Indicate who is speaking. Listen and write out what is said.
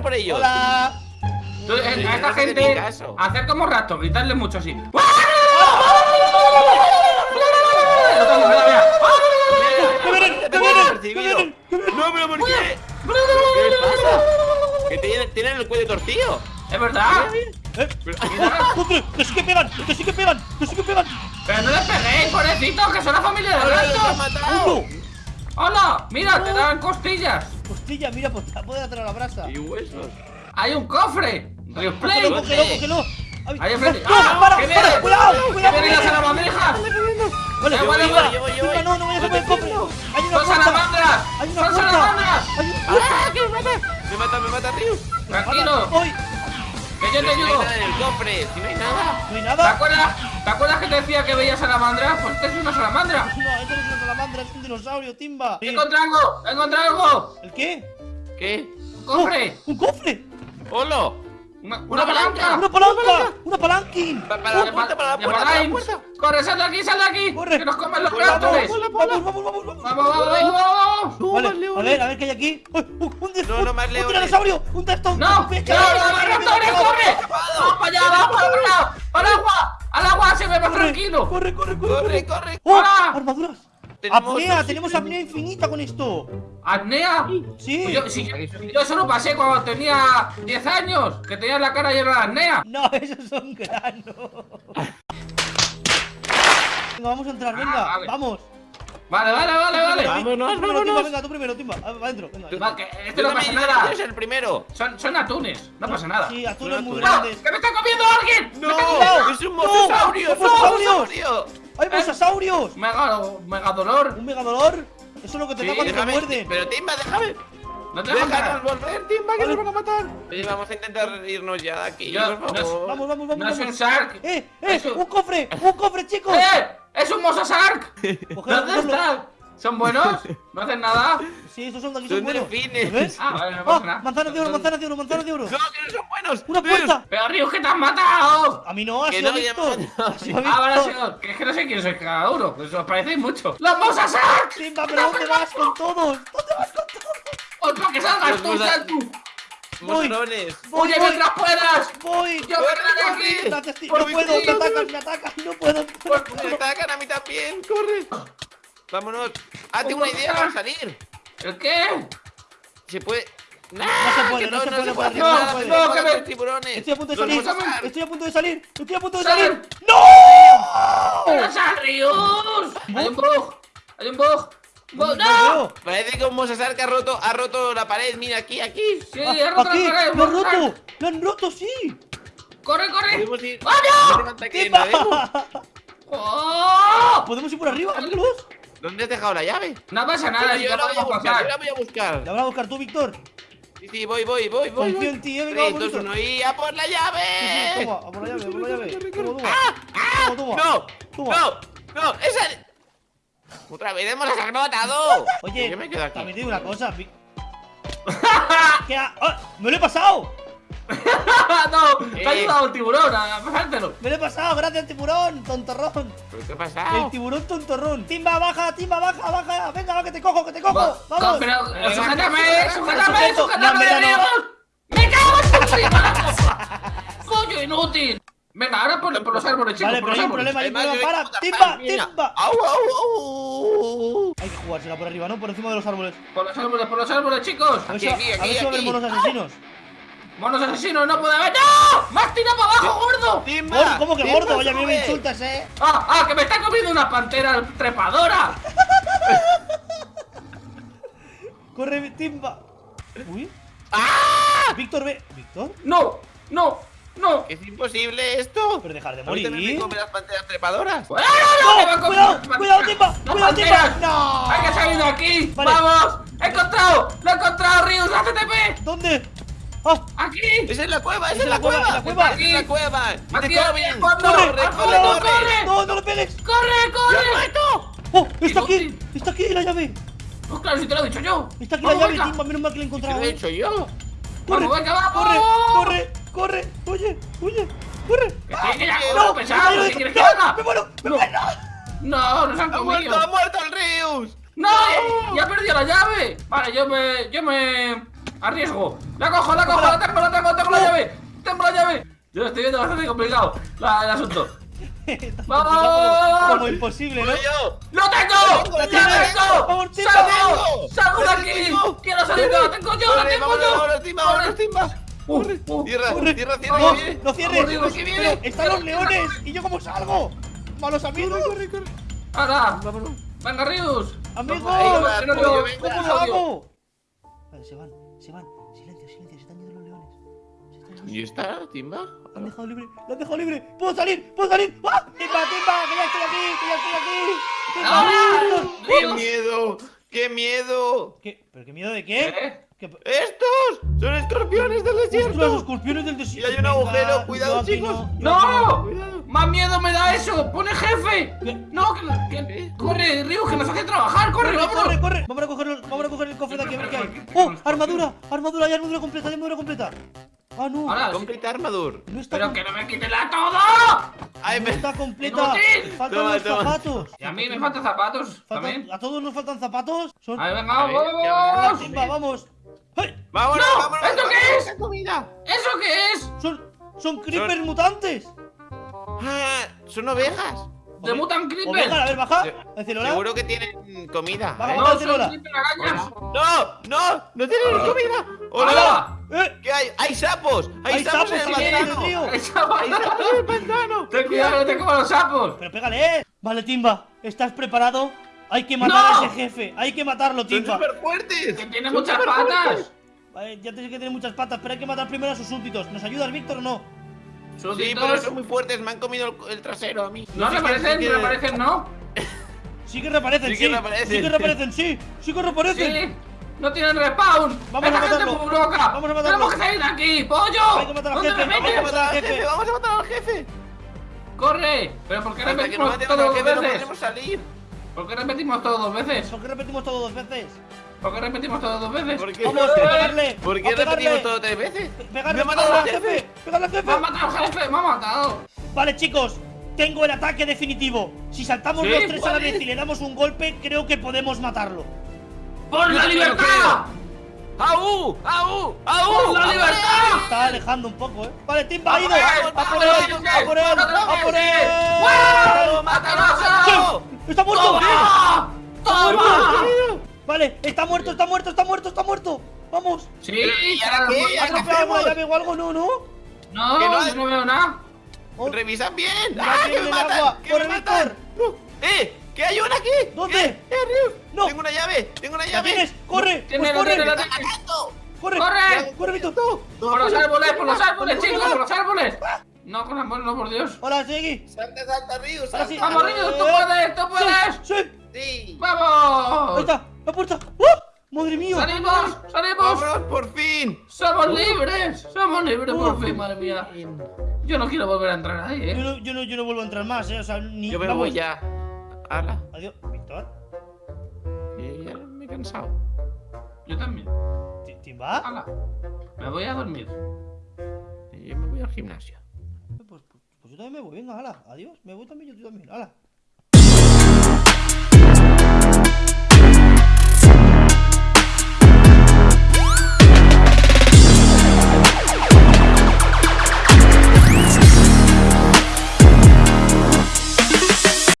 Speaker 1: por ellos.
Speaker 2: Hola.
Speaker 3: Eh, a esta gente, hacer como rato, gritarle mucho así.
Speaker 1: No, pero ¿por qué? ¿Qué les pasa? Que tienen, el cuello torcido.
Speaker 3: ¿Es verdad?
Speaker 2: ¡Eh! ¡Contra! ¡Que sí que pegan! ¡Que sí que pegan! ¡Que sí que pegan!
Speaker 3: Pero no les peguéis, pobrecito, que son la familia de.
Speaker 2: ¡Uno!
Speaker 3: ¡Hola! Mira, te dan costillas.
Speaker 2: Mira, pues puede atraer a la brasa.
Speaker 1: Y huesos.
Speaker 3: Hay un cofre. Replay.
Speaker 2: Cógelo, cógelo, cógelo. Ay,
Speaker 3: Ahí enfrente.
Speaker 2: ¡No,
Speaker 3: ¡Ah!
Speaker 2: para,
Speaker 3: ¡Que
Speaker 2: para!
Speaker 3: viene!
Speaker 2: ¡Cuidado!
Speaker 3: ¡Que
Speaker 2: ¡Cuidado!
Speaker 3: viene la salamandrija!
Speaker 2: Vale,
Speaker 3: voy,
Speaker 2: vale, vale.
Speaker 3: voy, voy,
Speaker 1: voy.
Speaker 2: No, no vayas a por el cofre. Hay una
Speaker 3: ¡Son salamandras!
Speaker 2: Hay una
Speaker 3: ¡Son salamandras!
Speaker 1: ¡Ah! ¡Que me mata! ¡Me mata, me mata, Rius!
Speaker 3: Tranquilo,
Speaker 2: ¡Ay!
Speaker 3: Que yo te
Speaker 1: no
Speaker 3: ayudo.
Speaker 1: el cofre, si no hay nada.
Speaker 2: ¿No hay
Speaker 3: ¿Te
Speaker 2: nada?
Speaker 3: acuerdas? ¿Te acuerdas que te decía que veía salamandras? Pues este es una salamandra.
Speaker 2: No, esto no es una salamandra, es un dinosaurio, Timba.
Speaker 3: ¡He encontrado algo! ¡He encontrado algo!
Speaker 2: ¿El qué?
Speaker 1: ¿Qué?
Speaker 3: ¡Un cofre!
Speaker 2: ¡Un cofre!
Speaker 1: ¡Hola!
Speaker 3: ¡Una,
Speaker 1: Una
Speaker 3: una palanca!
Speaker 2: ¡Una palanca! ¡Una palanquín!
Speaker 1: Pa- Para la puerta, para la
Speaker 3: ¡De
Speaker 1: puerta, para la
Speaker 3: Palaim!
Speaker 1: puerta.
Speaker 3: ¡Corre, sal de aquí, sal de aquí!
Speaker 2: ¡Corre!
Speaker 3: ¡Que nos comen los cráteres!
Speaker 2: Vamos, vamos, vamos, vamos.
Speaker 3: ¡Vamos, vamos,
Speaker 2: Vale, a ver, a ver qué hay aquí. ¡Uy, un, un,
Speaker 1: No, no, más
Speaker 2: un
Speaker 1: leones.
Speaker 2: tiranosaurio! ¡Un testón!
Speaker 3: ¡No! ¡No,
Speaker 2: ¡Un
Speaker 3: no, no, Antonio, corre! ¡Vamos para allá, vamos para allá! ¡Al agua! ¡Al agua! ¡Se ve más tranquilo!
Speaker 2: ¡Corre, corre, corre!
Speaker 1: ¡Corre, corre!
Speaker 2: ¡Oh!
Speaker 3: ¡Hola!
Speaker 2: ¡Armaduras!
Speaker 1: Tenemos
Speaker 2: ¡Apnea! ¡Tenemos apnea infinita con esto!
Speaker 3: ¿Apnea?
Speaker 2: ¡Sí!
Speaker 3: Pues yo, si yo, yo eso lo pasé cuando tenía 10 años, que tenía la cara llena de apnea.
Speaker 2: No, esos son granos. Venga, vamos a entrar, venga,
Speaker 3: vale.
Speaker 2: vamos.
Speaker 3: Vale, vale, vale, vale.
Speaker 1: Vámonos,
Speaker 2: primero, Timba,
Speaker 1: vámonos.
Speaker 2: venga, tú primero, Timba. Ah, Va adentro, venga.
Speaker 3: Va, que esto
Speaker 1: Yo
Speaker 3: no pasa nada.
Speaker 1: Soy el primero.
Speaker 3: Son, son atunes, no pasa nada.
Speaker 2: Sí, atunes muy
Speaker 1: Son
Speaker 3: ¡No!
Speaker 2: grandes.
Speaker 3: ¡Que me está comiendo alguien!
Speaker 1: ¡No! ¡Es un
Speaker 2: ¡No!
Speaker 1: mosasaurio! ¡Es un mosasaurio!
Speaker 2: ¡Hay mosasaurios!
Speaker 3: Mega, mega dolor.
Speaker 2: ¿Un megadolor? Eso es lo que te da
Speaker 1: Sí,
Speaker 2: cuando te
Speaker 1: déjame,
Speaker 2: muerden.
Speaker 1: pero Timba, déjame.
Speaker 3: No te entrar.
Speaker 1: volver, Timba, que nos van a matar. Oye, vamos a intentar irnos ya de aquí,
Speaker 3: Yo-
Speaker 1: por
Speaker 3: no es-
Speaker 1: favor.
Speaker 2: Vamos, vamos, vamos.
Speaker 3: No es un shark.
Speaker 2: ¡Eh, eh!
Speaker 3: Eso.
Speaker 2: ¡Un cofre! ¡Un cofre, chicos!
Speaker 3: ¡Eh! ¡Es un mosasark! ¿Dónde
Speaker 2: cogedlo.
Speaker 3: ¿Son buenos? ¿No hacen nada?
Speaker 2: Sí, esos son de aquí, son
Speaker 1: Son
Speaker 2: buenos.
Speaker 1: delfines.
Speaker 2: ¿Ves?
Speaker 3: Ah, vale, no pasa nada.
Speaker 2: manzanas de oro, manzanas de oro, manzanas de oro.
Speaker 1: ¡No, que no son buenos!
Speaker 2: ¡Una puerta!
Speaker 3: ¡Pero Ríos, que te han matado!
Speaker 2: A mí no, sido
Speaker 1: no,
Speaker 2: sido
Speaker 3: Ah, vale, señor. Que es que no sé quién sois cada uno. Pues os parecéis mucho. ¡Los mosasark!
Speaker 2: Timba, pero ¿dónde vas con todos? ¿Dónde vas con todos?
Speaker 3: ¡Otro que salgas tú, Santu!
Speaker 1: ¡Mosorones!
Speaker 2: Voy,
Speaker 3: ¡Huye
Speaker 2: voy,
Speaker 3: mientras puedas!
Speaker 2: voy.
Speaker 3: ¡Yo
Speaker 2: No
Speaker 3: mi
Speaker 2: puedo, me
Speaker 3: tío.
Speaker 2: atacan, me atacan. No puedo.
Speaker 1: ¡Me atacan a mí también! ¡Corre! ¡Vámonos! ¡Ah, tengo una idea para salir!
Speaker 3: ¿El qué?
Speaker 1: Se puede... ¡No
Speaker 2: se puede, no se puede,
Speaker 3: no puede. No, que me-
Speaker 1: tiburones.
Speaker 2: Estoy a punto de salir. Estoy a punto de salir. Estoy a punto de
Speaker 3: Sal.
Speaker 2: salir.
Speaker 3: ¡Pero sal, Ríos! ¡Hay un bug! ¡Hay un bug!
Speaker 2: No
Speaker 3: ¡No!
Speaker 1: Parece que un Mosasark ha roto, ha roto la pared. Mira, aquí, aquí.
Speaker 3: ¡Sí,
Speaker 2: Ah,
Speaker 3: he roto
Speaker 2: Aquí,
Speaker 3: la pared!
Speaker 2: lo han roto. Lo han roto, sí.
Speaker 3: ¡Corre, corre! ¡Ah, no!
Speaker 1: No que no vemos.
Speaker 3: ¡Oh!
Speaker 2: ¿Podemos ir por arriba?
Speaker 1: ¿Dónde has dejado la llave?
Speaker 3: No pasa nada,
Speaker 1: yo
Speaker 3: yo
Speaker 1: la voy a buscar, yo la voy a buscar.
Speaker 2: La vas a buscar tú, Víctor.
Speaker 1: Sí, sí, voy, voy, voy, voy.
Speaker 2: Confío
Speaker 1: voy.
Speaker 2: en ti, eh, venga,
Speaker 1: 3,
Speaker 2: vamos,
Speaker 1: 2,
Speaker 2: Víctor.
Speaker 1: 1 y a por la
Speaker 2: Sí, sí,
Speaker 1: llave.
Speaker 2: Toma, a por la llave, a por la llave. Toma. Toma, toma.
Speaker 1: No, no, no, esa. Otra vez hemos matado.
Speaker 2: Oye,
Speaker 1: yo me quedo aquí.
Speaker 2: también te digo una cosa. ¿Qué ha- ¡Ah! ¡Me lo he pasado!
Speaker 3: no, te ha
Speaker 1: Eh.
Speaker 3: ayudado el tiburón a pasártelo.
Speaker 2: ¡Me lo he pasado! ¡Gracias, tiburón! ¡Tontorrón!
Speaker 1: ¿Pero qué ha
Speaker 2: El
Speaker 1: pasado?
Speaker 2: tiburón tontorrón. Timba, baja, timba, baja, baja. Venga, va, que te cojo, que te cojo.
Speaker 3: Va-
Speaker 2: Vamos.
Speaker 3: Pero, eh, sujétame,
Speaker 1: venga,
Speaker 3: sujétame, sujétame,
Speaker 2: no.
Speaker 3: ¡Me cago en tu! ¡Coño, inútil! Venga, ahora por, por los árboles, chicos,
Speaker 2: Vale,
Speaker 3: por
Speaker 2: pero
Speaker 3: los
Speaker 2: hay un
Speaker 3: árboles.
Speaker 2: problema, hay un problema. Para, timba, timba.
Speaker 1: Au, au, au.
Speaker 2: Hay que jugársela por arriba, ¿no? Por encima de los árboles.
Speaker 3: Por los árboles, por los árboles, chicos.
Speaker 2: Ver
Speaker 1: Aquí,
Speaker 2: si,
Speaker 1: aquí,
Speaker 2: a ver si va a haber
Speaker 1: aquí.
Speaker 2: monos asesinos.
Speaker 3: Monos asesinos, no puede haber. ¡No! ¡Me has tirado para abajo, gordo!
Speaker 1: Timba,
Speaker 2: Gordo, ¿Cómo que
Speaker 1: Timba,
Speaker 2: gordo? Oye, a mí me insultas, ¿eh?
Speaker 3: ¡Ah, ah! ¡Que me está comiendo una pantera trepadora!
Speaker 2: Corre, timba. Uy.
Speaker 1: ¡Ah!
Speaker 2: Víctor, ve. ¿Víctor?
Speaker 3: ¡No! ¡No! ¡No!
Speaker 1: Es imposible esto.
Speaker 2: Pero dejar de
Speaker 1: Ahorita me
Speaker 2: morir.
Speaker 1: come las panteras trepadoras.
Speaker 3: ¡Ah, no, no! ¡Que me
Speaker 2: ¡No! ¡Cuidado! ¡Cuidado, timba!
Speaker 3: ¡Las
Speaker 2: ¡Cuidado, timba! ¡No!
Speaker 3: ¡Hay que salir de aquí!
Speaker 2: Vale.
Speaker 3: ¡Vamos! ¡He encontrado! ¡Lo he encontrado, Rius! ¡La CTP!
Speaker 2: ¿Dónde? ¡Ah!
Speaker 3: ¡Aquí!
Speaker 1: ¡Esa es la cueva! ¡Esa
Speaker 2: Es la cueva, es la cueva.
Speaker 1: ¡Esa es la cueva!
Speaker 3: Aquí,
Speaker 2: ¡Corre!
Speaker 1: ¡Corre,
Speaker 3: ¡Corre,
Speaker 1: corre,
Speaker 3: corre!
Speaker 1: corre!
Speaker 2: ¡No, no le pegues!
Speaker 3: ¡Corre,
Speaker 1: ¡Yo
Speaker 3: corre!
Speaker 1: muerto!
Speaker 2: ¡Oh! ¡Está aquí! ¡Está aquí la llave!
Speaker 3: Pues claro, si te lo he dicho yo.
Speaker 2: ¡Está aquí la llave, timba! Menos mal que la he
Speaker 1: ¿Qué
Speaker 2: encontrado.
Speaker 1: lo he hecho yo?
Speaker 2: ¡Corre! ¡Corre! ¡Corre! ¡Corre! ¡Oye! ¡Oye! ¡Corre!
Speaker 3: Ya,
Speaker 1: ¡No!
Speaker 3: pesado. ¿qué quieres que haga?
Speaker 2: ¡Me muero! ¡Me muero!
Speaker 3: No, nos han
Speaker 1: ¡Ha muerto!
Speaker 3: comido.
Speaker 1: ¡Ha muerto el Rius!
Speaker 3: ¡No! ¡Ya perdido la llave! Vale, yo me. Yo me. Arriesgo. La cojo, la cojo,
Speaker 2: Cógela,
Speaker 3: la estoy viendo bastante complicado la- el asunto. ¡Vamos!
Speaker 2: como, como imposible, ¿no?
Speaker 1: ¡Voy yo!
Speaker 3: ¡Lo tengo!
Speaker 1: ¡Lo
Speaker 3: ¡Lo
Speaker 1: tengo!
Speaker 3: tengo! ¡Salgo! ¡Salgo de
Speaker 1: ¡Lo
Speaker 3: aquí!
Speaker 1: tengo!
Speaker 3: ¡Quiero salir! ¡Lo tengo yo! ¡Lo
Speaker 1: ¡Corre,
Speaker 3: tengo yo!
Speaker 1: vámonos, Timba, vámonos, Timba!
Speaker 3: Uh, uh,
Speaker 1: Tierra,
Speaker 2: corre. ¡No!
Speaker 1: que viene.
Speaker 2: ¡No cierres! ¡Están los leones! ¿Y yo cómo salgo? ¡Malos amigos!
Speaker 1: Corre, corre.
Speaker 3: ¡Ahora! ¡Venga, Rius!
Speaker 2: ¡Amigos!
Speaker 3: Lo-.
Speaker 2: ¿Cómo lo hago? Vale, se van, se van. Silencio, silencio, se están yendo los leones. Se están yendo.
Speaker 1: ¿Y está, Timba?
Speaker 2: Lo han dejado libre, lo han dejado libre. ¡Puedo salir! ¡Puedo salir! ¡Ah! ¡Timba, timba! ¡Que ya estoy aquí! ¡Que ya estoy aquí! ¡Timba,
Speaker 3: ¡Ahora!
Speaker 2: Víctor!
Speaker 1: ¡Qué miedo! ¡Qué miedo!
Speaker 2: ¿Qué? ¿Pero qué miedo de qué?
Speaker 3: ¿Eh?
Speaker 2: ¿Qué?
Speaker 1: ¡Estos! ¡Son escorpiones del
Speaker 2: ¡Ostras, los
Speaker 1: desierto!
Speaker 2: escorpiones del
Speaker 1: Y
Speaker 2: desierto!
Speaker 1: hay un
Speaker 2: Venga,
Speaker 1: agujero, cuidado, chicos.
Speaker 2: no.
Speaker 3: ¡Más miedo me da eso! ¡Pone jefe!
Speaker 2: ¿Qué?
Speaker 3: ¡No! Que, que- ¡Corre, Rius! ¡Que nos hace trabajar! ¡Corre,
Speaker 2: ¡Corre,
Speaker 3: vámonos!
Speaker 2: corre, corre! Vamos a coger, el- vamos a coger el cofre de aquí a ver qué hay. ¡Oh! ¡Armadura! ¡Armadura! ¡Ya armadura completa! ¡Ya armadura completa! ¡Ah, no!
Speaker 3: Ahora,
Speaker 1: Complete Armadur.
Speaker 2: ¡No está,
Speaker 3: ¡Pero que no me quite la todo!
Speaker 1: Ay, me...
Speaker 2: está completa!
Speaker 3: ¡Inútil!
Speaker 2: ¡Faltan
Speaker 1: Toma,
Speaker 2: los
Speaker 1: toma.
Speaker 2: zapatos!
Speaker 3: Y a mí me faltan zapatos
Speaker 2: Faltan-
Speaker 3: también.
Speaker 2: ¿A todos nos faltan zapatos? Son...
Speaker 3: ¡Ahí, venga,
Speaker 1: A ver,
Speaker 3: vamos!
Speaker 1: ¿qué va a
Speaker 3: vamos!
Speaker 1: ¡Vámonos,
Speaker 3: ¡No!
Speaker 1: vámonos!
Speaker 3: ¿Esto qué es?
Speaker 1: esa comida!
Speaker 3: ¿Eso qué es?
Speaker 2: ¡Son, son creepers mutantes!
Speaker 1: ¡Ah! ¡Son ovejas!
Speaker 3: ¡De Mutant
Speaker 2: Oveja, a ver, baja.
Speaker 1: Se-. Seguro que tienen comida.
Speaker 2: Vamos,
Speaker 1: ¿eh?
Speaker 3: ¡No, son Creeper arañas!
Speaker 1: ¡No! ¡No! ¡No tienen comida! ¡Hola!
Speaker 2: ¡Eh!
Speaker 1: ¿Qué hay? ¡Hay sapos! ¡Hay,
Speaker 2: Hay
Speaker 1: sapos,
Speaker 2: sapos
Speaker 1: en el pantano!
Speaker 3: ¡Hay sapos!
Speaker 1: ¡Hay sapos en el pantano!
Speaker 3: ¡Ten cuidado, no te coman los sapos!
Speaker 2: Pero pégale, ¿eh? Vale, Timba, ¿estás preparado? Hay que matar
Speaker 3: ¡No!
Speaker 2: a ese jefe. Hay que matarlo,
Speaker 1: ¡Son
Speaker 2: Timba.
Speaker 1: súper fuertes!
Speaker 3: ¡Que tiene
Speaker 1: ¡Son
Speaker 3: muchas patas!
Speaker 2: Vale, ya te sé que tiene muchas patas, pero hay que matar primero a sus súbditos. ¿Nos ayudas, Víctor, o no?
Speaker 1: Sí,
Speaker 3: Súbditos.
Speaker 1: pero son muy fuertes. Me han comido el, el trasero a mí.
Speaker 3: No reaparecen,
Speaker 1: qué-
Speaker 3: reaparecen, ¿no?
Speaker 2: Sí que reaparecen,
Speaker 1: Sí
Speaker 2: sí.
Speaker 1: que reaparecen.
Speaker 2: Sí que reaparecen, sí. Sí que reaparecen.
Speaker 3: Sí. No tienen respawn.
Speaker 2: Vamos
Speaker 3: Venga,
Speaker 2: a matarlo.
Speaker 3: gente loca.
Speaker 2: Vamos a matarlo.
Speaker 3: Tenemos que salir de aquí, pollo.
Speaker 2: Hay que matar al
Speaker 3: ¿Dónde
Speaker 2: jefe,
Speaker 3: me
Speaker 2: que?
Speaker 1: ¡Vamos a matar al
Speaker 2: jefe.
Speaker 1: jefe! ¡Vamos a matar al jefe!
Speaker 3: Corre. Pero ¿por qué
Speaker 1: que no matemos al
Speaker 3: dos
Speaker 1: jefe no
Speaker 3: veces?
Speaker 1: podremos salir.
Speaker 3: ¿Por qué repetimos todo dos veces?
Speaker 2: ¿Por qué repetimos todo dos veces?
Speaker 3: ¿Por qué repetimos todo dos veces?
Speaker 1: ¿Por qué?
Speaker 2: Vamos, a pegarle.
Speaker 1: ¿Por qué repetimos todo tres veces?
Speaker 2: Pegarle,
Speaker 1: ¡Me ha matado al
Speaker 2: al jefe. Pegarle al
Speaker 3: Me ha
Speaker 2: jefe.
Speaker 3: matado el jefe, me ha matado.
Speaker 2: Vale, chicos. Tengo el ataque definitivo. Si saltamos
Speaker 3: ¿Sí?
Speaker 2: los tres a la
Speaker 3: ¿Cuál
Speaker 2: vez y le damos un golpe, creo que podemos matarlo.
Speaker 3: ¡Por la libertad!
Speaker 1: ¡Au! ¡Au! ¡Au!
Speaker 3: ¡Por la
Speaker 1: ¡A
Speaker 3: libertad!
Speaker 2: Está alejando un poco, ¿eh? Vale, Timba
Speaker 3: ¡A
Speaker 2: ha ido.
Speaker 3: por él!
Speaker 2: ¡A por él! ¡A por él! ¡A por él!
Speaker 1: ¡Mátalo!
Speaker 2: ¡Está muerto!
Speaker 3: ¡Toma! ¡Toma!
Speaker 2: Vale, está muerto, está muerto, está muerto, está muerto. Vamos.
Speaker 3: Sí,
Speaker 1: ¿Y ahora qué?
Speaker 2: ¿Ha
Speaker 1: ¿Y ahora qué
Speaker 2: atropellado alguna
Speaker 1: hacemos?
Speaker 2: llave o algo? No, no.
Speaker 3: No,
Speaker 1: Que no-
Speaker 3: yo no veo nada.
Speaker 2: Oh,
Speaker 1: ¡Revisan bien! ¡Ah,
Speaker 2: que
Speaker 1: que me matan!
Speaker 2: agua.
Speaker 1: ¡Que
Speaker 2: ¡Corre,
Speaker 1: me matan! No. ¡Eh! ¿Qué hay una aquí?
Speaker 2: ¿Dónde?
Speaker 1: ¿Qué? ¡Eh, Rius!
Speaker 2: No.
Speaker 1: Tengo una llave, tengo una
Speaker 2: ¿La
Speaker 1: llave.
Speaker 2: tienes? ¡Corre! Pues
Speaker 3: la
Speaker 2: corre!
Speaker 3: la
Speaker 1: ¡Me
Speaker 3: tiene.
Speaker 1: están atacando!
Speaker 2: ¡Corre!
Speaker 3: ¡Corre!
Speaker 2: ¡Corre, Víctor!
Speaker 1: No,
Speaker 3: ¡Por los árboles, por los árboles, chicos, por los árboles! No, con manos, no, por Dios.
Speaker 2: Hola, sigue.
Speaker 1: ¡Salta, salta, Rius!
Speaker 2: Ahora sí.
Speaker 1: salta.
Speaker 3: ¡Vamos, Rius, tú puedes, tú puedes!
Speaker 2: ¡Sí! sí.
Speaker 1: ¡Sí!
Speaker 2: Ahí
Speaker 3: ¡Vamos!
Speaker 2: está, la puerta. ¡Oh! ¡Madre mía!
Speaker 3: ¡Salimos! ¡Salimos!
Speaker 1: ¡Vámonos, por fin!
Speaker 3: ¡Somos libres! ¡Somos libres por fin, madre mía! Yo no quiero volver a entrar ahí,
Speaker 2: Yo
Speaker 3: ¿eh?
Speaker 2: no, yo, no, yo no vuelvo a entrar más, ¿eh? O sea, ni.
Speaker 1: Yo me
Speaker 2: vamos.
Speaker 1: voy ya. ¡Hala!
Speaker 2: Adiós, Víctor.
Speaker 1: Y ya me he cansado.
Speaker 3: Yo también.
Speaker 2: ¿Ti- ¿Timba?
Speaker 3: Hala. Me voy a dormir.
Speaker 1: Y yo me voy al gimnasio.
Speaker 2: Yo también me voy, venga, hala. Adiós. Me voy también, yo también, hala.